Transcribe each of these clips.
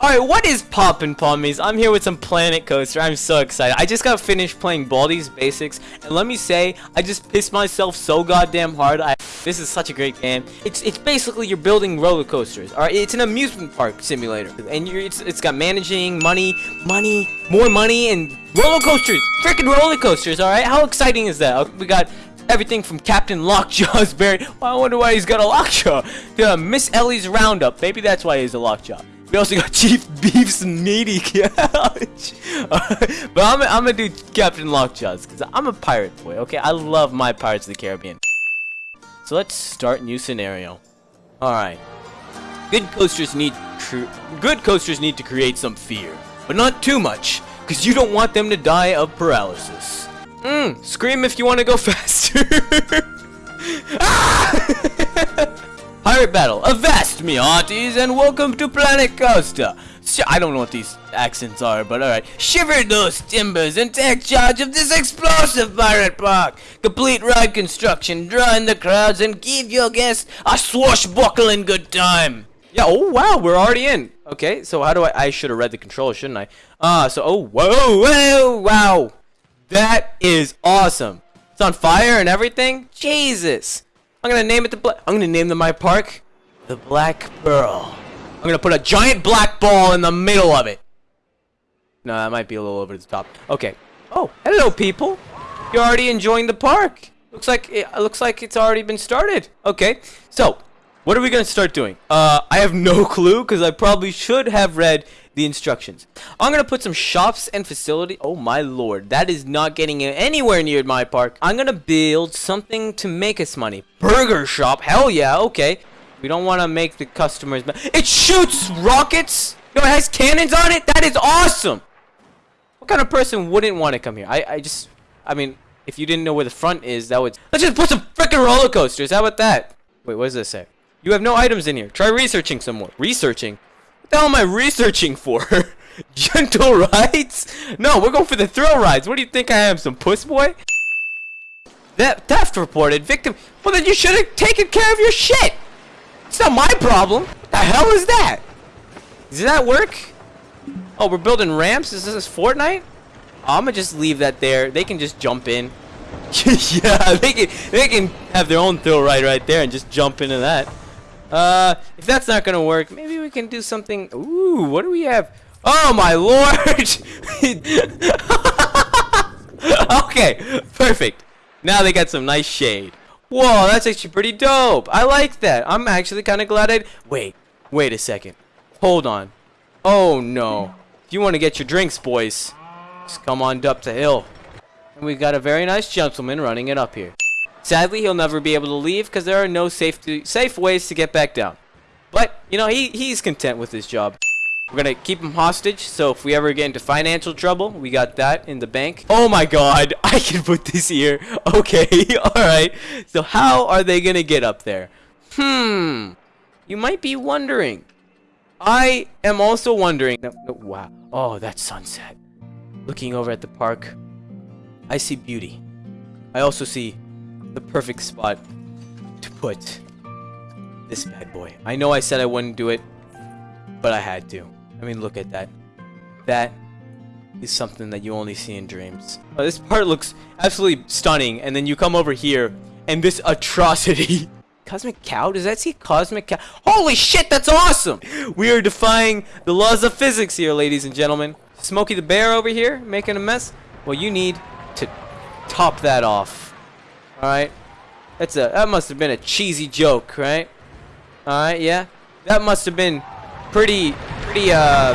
Alright, what is poppin' pommies? I'm here with some Planet Coaster. I'm so excited. I just got finished playing Baldi's Basics, and let me say, I just pissed myself so goddamn hard. I, this is such a great game. It's it's basically you're building roller coasters. Alright, it's an amusement park simulator, and you're it's it's got managing, money, money, more money, and roller coasters. Freaking roller coasters. Alright, how exciting is that? We got everything from Captain Lockjaw's berry. Well, I wonder why he's got a lockjaw. Uh, Miss Ellie's Roundup. Maybe that's why he's a lockjaw. We also got Chief Beef's meaty couch. but I'm, I'm gonna do Captain Lockjaws because I'm a pirate boy, okay? I love my Pirates of the Caribbean. So let's start new scenario. Alright. Good coasters need good coasters need to create some fear, but not too much, because you don't want them to die of paralysis. Mmm, scream if you want to go faster. ah! Pirate Battle. Avast me, aunties, and welcome to Planet Coaster. I don't know what these accents are, but alright. Shiver those timbers and take charge of this explosive pirate park. Complete ride construction, draw in the crowds, and give your guests a swashbuckling good time. Yeah, oh wow, we're already in. Okay, so how do I, I should have read the controls, shouldn't I? Ah, uh, so, oh, whoa, whoa, wow. That is awesome. It's on fire and everything? Jesus. I'm gonna name it the black. I'm gonna name the my park the Black Pearl. I'm gonna put a giant black ball in the middle of it. No, that might be a little over the top. Okay. Oh, hello, people. You're already enjoying the park. Looks like it looks like it's already been started. Okay. So, what are we gonna start doing? Uh, I have no clue because I probably should have read the instructions. I'm going to put some shops and facility. Oh my lord, that is not getting anywhere near my park. I'm going to build something to make us money. Burger shop, hell yeah, okay. We don't want to make the customers... It shoots rockets! Yo, it has cannons on it? That is awesome! What kind of person wouldn't want to come here? I, I just... I mean, if you didn't know where the front is, that would... Let's just put some freaking roller coasters. How about that? Wait, what does this say? You have no items in here. Try researching some more. Researching? What the hell am I researching for? Gentle rides? No, we're going for the thrill rides. What do you think I am, some puss boy? That theft reported. Victim. Well, then you should have taken care of your shit. It's not my problem. What the hell is that? Does that work? Oh, we're building ramps? Is this Fortnite? Oh, I'm gonna just leave that there. They can just jump in. yeah, they can, they can have their own thrill ride right there and just jump into that. Uh, if that's not gonna work, maybe we can do something. Ooh, what do we have? Oh my lord! okay, perfect. Now they got some nice shade. Whoa, that's actually pretty dope. I like that. I'm actually kind of glad I. Wait, wait a second. Hold on. Oh no. If you want to get your drinks, boys, just come on up the hill. And we've got a very nice gentleman running it up here. Sadly, he'll never be able to leave because there are no safe, safe ways to get back down. But, you know, he, he's content with his job. We're going to keep him hostage, so if we ever get into financial trouble, we got that in the bank. Oh my god, I can put this here. Okay, alright. So how are they going to get up there? Hmm, you might be wondering. I am also wondering. No, no, wow. Oh, that sunset. Looking over at the park, I see beauty. I also see the perfect spot to put this bad boy. I know I said I wouldn't do it, but I had to. I mean, look at that. That is something that you only see in dreams. Oh, this part looks absolutely stunning, and then you come over here, and this atrocity. Cosmic Cow? Does that see Cosmic Cow? Holy shit, that's awesome! We are defying the laws of physics here, ladies and gentlemen. Smokey the Bear over here, making a mess. Well, you need to top that off. Alright? That's a that must have been a cheesy joke, right? Alright, yeah. That must have been pretty pretty uh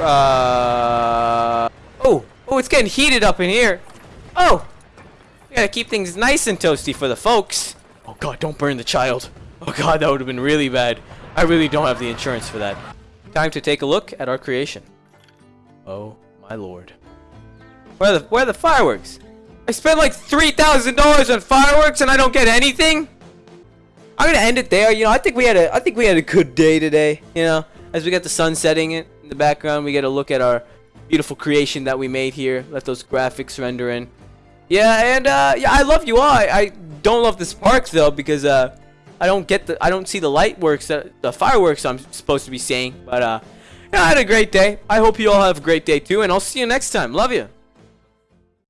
uh Oh, oh it's getting heated up in here. Oh! We gotta keep things nice and toasty for the folks. Oh god, don't burn the child. Oh god, that would have been really bad. I really don't have the insurance for that. Time to take a look at our creation. Oh my lord. Where the where are the fireworks? I spent like $3,000 on fireworks and I don't get anything? I'm gonna end it there. You know, I think we had a I think we had a good day today. You know, as we got the sun setting in the background, we get a look at our beautiful creation that we made here. Let those graphics render in. Yeah, and uh, yeah, I love you all. I, I don't love the sparks though because uh, I don't get the I don't see the light works that the fireworks I'm supposed to be seeing. But uh, yeah, I had a great day. I hope you all have a great day too, and I'll see you next time. Love you.